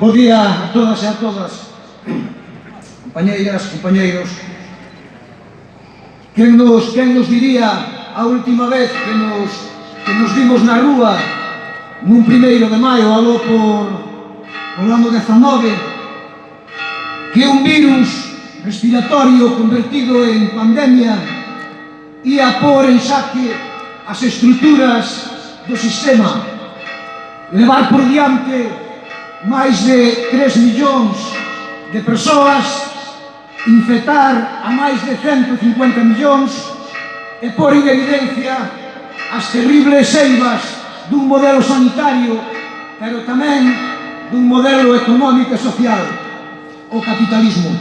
Bo día a todas e a todas, compañeiras, compañeiros. Quen nos, quen nos diría a última vez que nos, que nos vimos na rúa nun primeiro de maio, aló por, por ano 19, que un virus respiratorio convertido en pandemia ia pôr en saque as estruturas do sistema, levar por diante máis de 3 millóns de persoas, infectar a máis de 150 millóns e por en evidencia as terribles eivas dun modelo sanitario, pero tamén dun modelo económico e social, o capitalismo.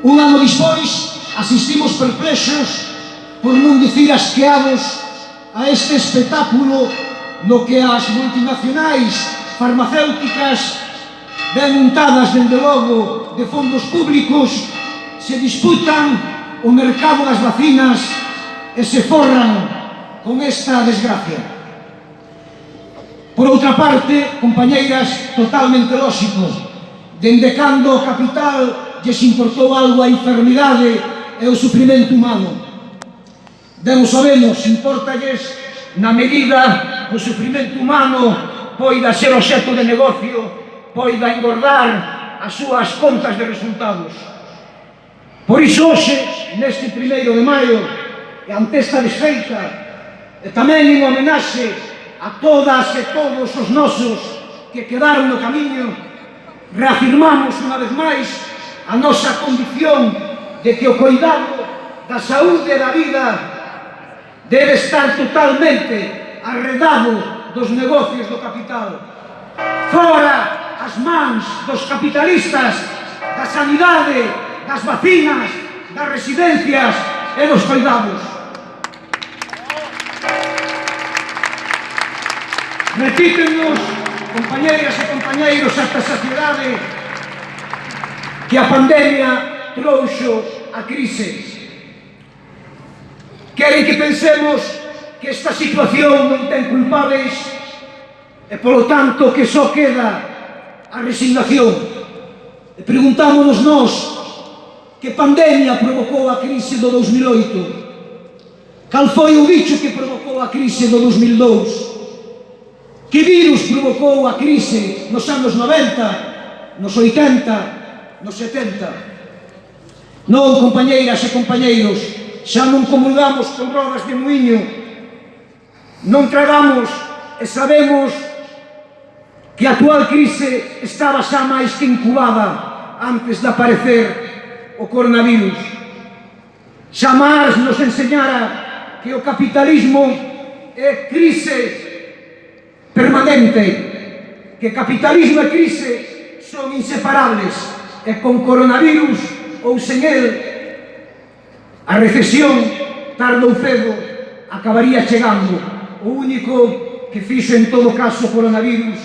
Un ano dispois, asistimos perplexos, por non dicir asqueados, a este espectáculo no que as multinacionais farmacéuticas ben untadas, dende logo, de fondos públicos, se disputan o mercado das vacinas e se forran con esta desgracia. Por outra parte, compañeiras, totalmente lóxico, dende cando o capital lles importou algo a enfermidade e o sufrimento humano. Ben o sabemos, importalles na medida o sufrimento humano poida ser obxecto de negocio, poida engordar as súas contas de resultados. Por iso hoxe, neste primeiro de maio, e ante esta desfeita, e tamén en homenaxe a todas e todos os nosos que quedaron no camiño, reafirmamos unha vez máis a nosa condición de que o cuidado da saúde e da vida debe estar totalmente arredado dos negocios do capital. Fora as mans dos capitalistas, da sanidade, das vacinas, das residencias e dos cuidados. Repítenos, compañeiras e compañeiros, esta saciedade que a pandemia trouxo a crise. Queren que pensemos que esta situación non ten culpables e polo tanto que só queda a resignación. E preguntámonos nós que pandemia provocou a crise do 2008? Cal foi o bicho que provocou a crise do 2002? Que virus provocou a crise nos anos 90, nos 80, nos 70? Non, compañeiras e compañeiros, xa non comulgamos con rodas de muiño non tragamos e sabemos que a actual crise estaba xa máis que incubada antes de aparecer o coronavirus. Xa máis nos enseñara que o capitalismo é crise permanente, que capitalismo e crise son inseparables e con coronavirus ou sen el a recesión tarde ou cedo acabaría chegando o único que fixo en todo caso o coronavirus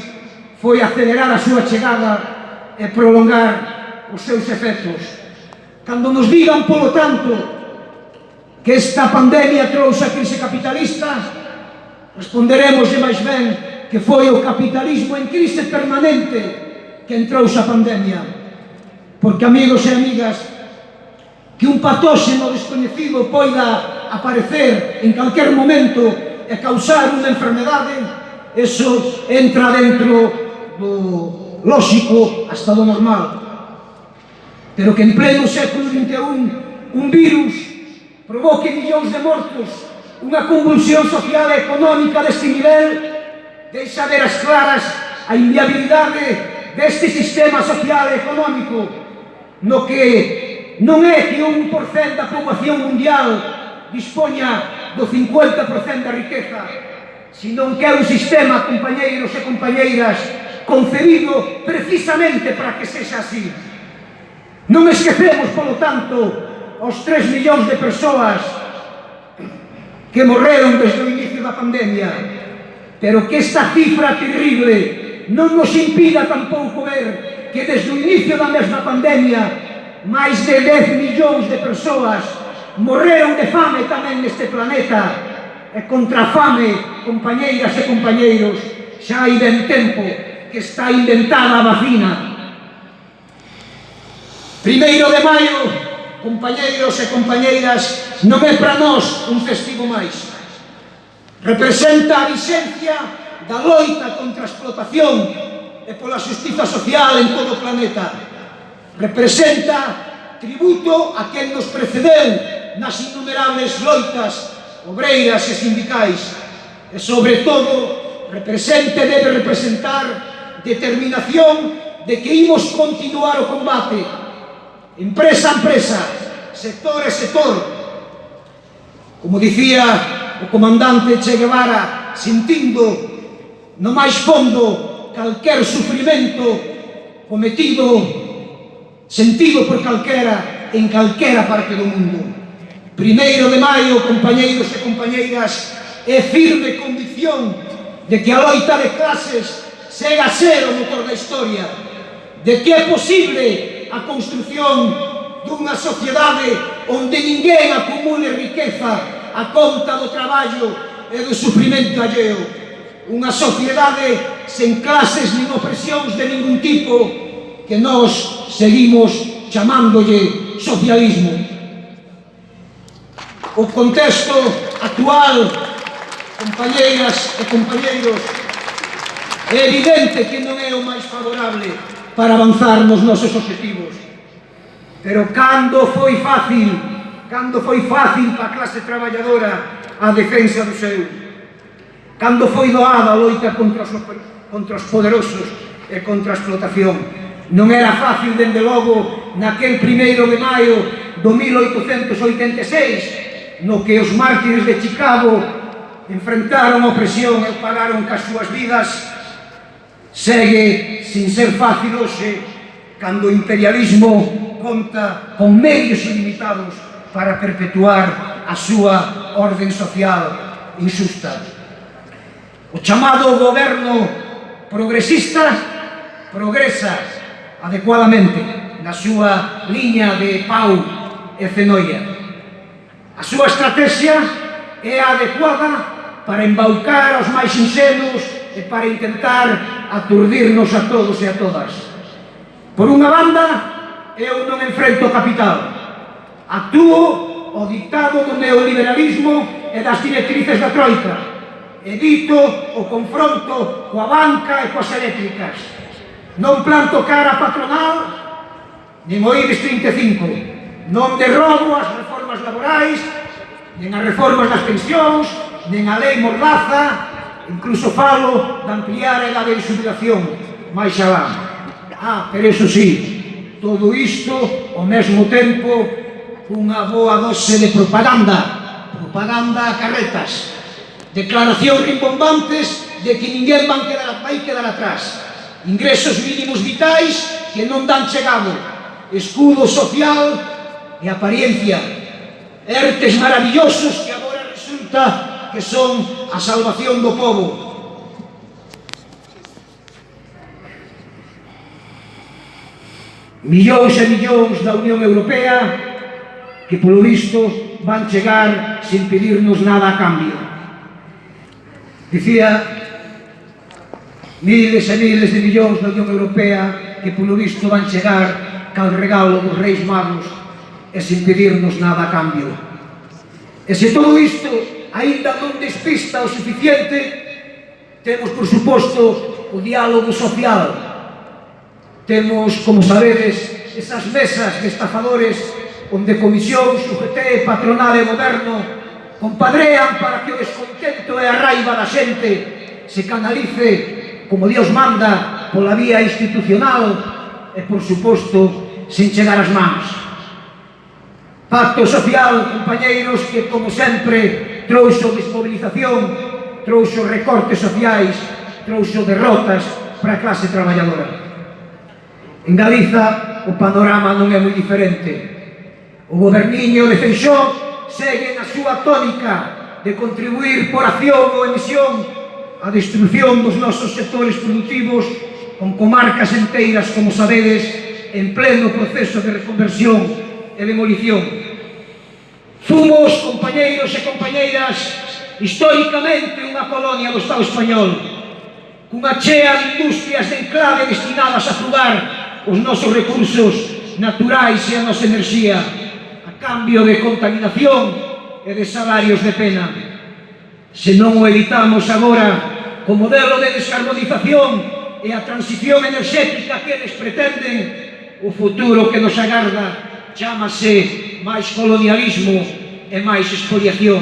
foi acelerar a súa chegada e prolongar os seus efectos. Cando nos digan, polo tanto, que esta pandemia trouxe a crise capitalista, responderemos de máis ben que foi o capitalismo en crise permanente que entrou a pandemia. Porque, amigos e amigas, que un patóxeno descoñecido poida aparecer en calquer momento e causar unha enfermedade, eso entra dentro do lógico hasta do normal. Pero que en pleno século XXI un virus provoque millóns de mortos, unha convulsión social e económica deste nivel, deixa ver as claras a inviabilidade deste sistema social e económico no que non é que un 1% da poboación mundial dispoña do 50% da riqueza, sino que é un sistema, compañeiros e compañeiras, concebido precisamente para que sexa así. Non esquecemos, polo tanto, os 3 millóns de persoas que morreron desde o inicio da pandemia, pero que esta cifra terrible non nos impida tampouco ver que desde o inicio da mesma pandemia máis de 10 millóns de persoas morreron de fame tamén neste planeta e contra a fame, compañeiras e compañeiros, xa hai ben tempo que está inventada a vacina. Primeiro de maio, compañeiros e compañeiras, non é para nós un festivo máis. Representa a vixencia da loita contra a explotación e pola justiza social en todo o planeta. Representa tributo a quen nos precedeu nas innumerables loitas obreiras e sindicais e, sobre todo, represente debe representar determinación de que imos continuar o combate empresa a empresa, sector a sector. Como dicía o comandante Che Guevara, sentindo no máis fondo calquer sufrimento cometido, sentido por calquera, en calquera parte do mundo. Primeiro de maio, compañeiros e compañeiras, é firme condición de que a loita de clases sega a ser o motor da historia, de que é posible a construción dunha sociedade onde ninguén acumule riqueza a conta do traballo e do sufrimento alleo. Unha sociedade sen clases nin opresións de ningún tipo que nós seguimos chamándolle socialismo o contexto actual, compañeiras e compañeiros, é evidente que non é o máis favorable para avanzar nos nosos objetivos. Pero cando foi fácil, cando foi fácil para a clase traballadora a defensa do seu, cando foi doada a loita contra os, contra os poderosos e contra a explotación, Non era fácil, dende logo, naquel primeiro de maio do 1886, no que os mártires de Chicago enfrentaron a opresión e pagaron cas súas vidas, segue sin ser fácil hoxe cando o imperialismo conta con medios ilimitados para perpetuar a súa orden social insusta. O chamado goberno progresista progresa adecuadamente na súa liña de pau e fenoia A súa estrategia é adecuada para embaucar os máis insenos e para intentar aturdirnos a todos e a todas. Por unha banda, eu non enfrento o capital. Actúo o dictado do neoliberalismo e das directrices da Troika edito o confronto coa banca e coas eléctricas. Non planto cara patronal, nin o IBEX 35. Non derrobo as reformas laborais, nin as reformas das pensións, nin a lei mordaza, incluso falo de ampliar a edade de jubilación, máis alá. Ah, pero eso sí, todo isto, ao mesmo tempo, unha boa dose de propaganda, propaganda a carretas, declaracións rimbombantes de que ninguén van quedar, vai quedar atrás, ingresos mínimos vitais que non dan chegado, escudo social e apariencia Ertes maravillosos que agora resulta que son a salvación do povo. Millóns e millóns da Unión Europea que polo visto van chegar sin pedirnos nada a cambio. Dicía miles e miles de millóns da Unión Europea que polo visto van chegar cal regalo dos reis magos e sin pedirnos nada a cambio. E se todo isto aínda non despista o suficiente, temos, por suposto, o diálogo social. Temos, como sabedes, esas mesas de estafadores onde comisións, UGT, patronal e moderno compadrean para que o descontento e a raiva da xente se canalice, como Dios manda, pola vía institucional e, por suposto, sin chegar as mans. Pacto social, compañeiros, que como sempre trouxo desmobilización, trouxo recortes sociais, trouxo derrotas para a clase traballadora. En Galiza o panorama non é moi diferente. O goberniño de Feixó segue na súa tónica de contribuir por acción ou emisión a destrucción dos nosos sectores productivos con comarcas enteiras, como sabedes, en pleno proceso de reconversión e demolición. Fumos, compañeiros e compañeiras, históricamente unha colonia do Estado español, cunha chea de industrias de enclave destinadas a fugar os nosos recursos naturais e a nosa enerxía, a cambio de contaminación e de salarios de pena. Se non o evitamos agora, co modelo de descarbonización e a transición enerxética que eles pretenden, o futuro que nos agarda chamase máis colonialismo e máis expoliación.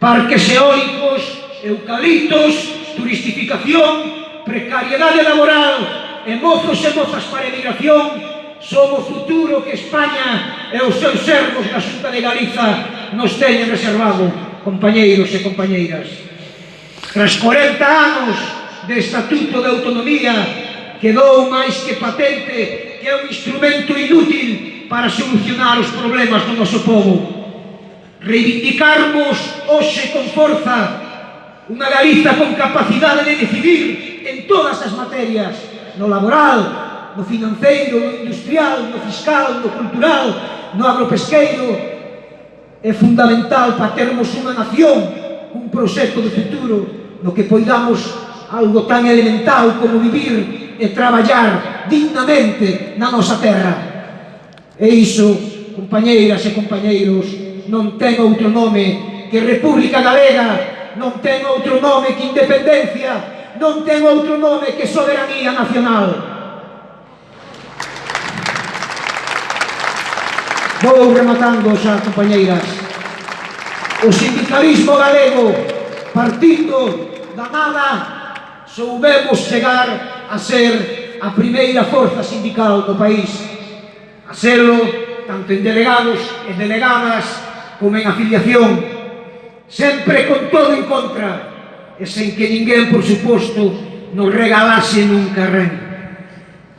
Parques eólicos, eucaliptos, turistificación, precariedade laboral, e mozos e mozas para emigración, son o futuro que España e os seus servos na Xunta de Galiza nos teñen reservado, compañeiros e compañeiras. Tras 40 anos de Estatuto de Autonomía, quedou máis que patente que é un instrumento inútil para solucionar os problemas do noso povo. Reivindicarmos hoxe con forza unha Galiza con capacidade de decidir en todas as materias, no laboral, no financeiro, no industrial, no fiscal, no cultural, no agropesqueiro, é fundamental para termos unha nación, un proxecto de futuro no que poidamos algo tan elemental como vivir e traballar dignamente na nosa terra. E iso, compañeiras e compañeiros, non ten outro nome que República Galega, non ten outro nome que independencia, non ten outro nome que soberanía nacional. Vou rematando xa, compañeiras. O sindicalismo galego, partindo da nada, soubemos chegar a ser a primeira forza sindical do país selo tanto en delegados e delegadas como en afiliación, sempre con todo en contra e sen que ninguén, por suposto, nos regalase nunca ren.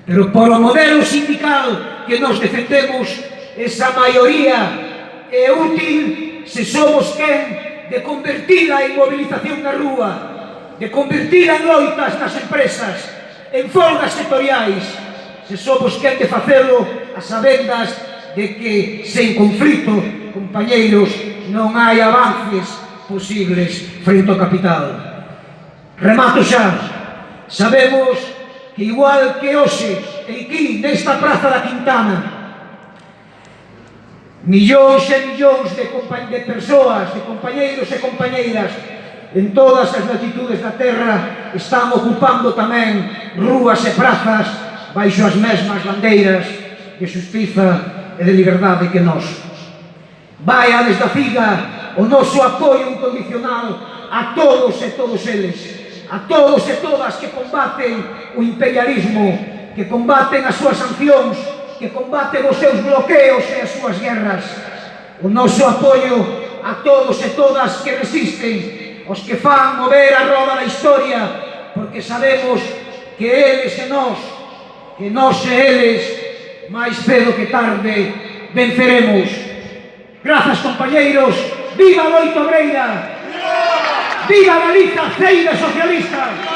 Pero por o modelo sindical que nos defendemos, esa maioría é útil se somos quen de convertir a inmovilización na rúa, de convertir en loitas nas empresas, en folgas sectoriais, se somos quen de facelo a sabendas de que sen conflito, compañeiros, non hai avances posibles frente ao capital. Remato xa. Sabemos que igual que hoxe, aquí, nesta Praza da Quintana, millóns e millóns de, de persoas, de compañeiros e compañeiras, en todas as latitudes da terra están ocupando tamén rúas e prazas baixo as mesmas bandeiras de justiza e de liberdade que nós. Vai a desde a figa o noso apoio incondicional a todos e todos eles, a todos e todas que combaten o imperialismo, que combaten as súas sancións, que combaten os seus bloqueos e as súas guerras. O noso apoio a todos e todas que resisten, os que fan mover a roda da historia, porque sabemos que eles e nós, que nós e eles máis cedo que tarde venceremos. Grazas, compañeiros. Viva Loito Breira! Viva Galiza, Ceira Socialista!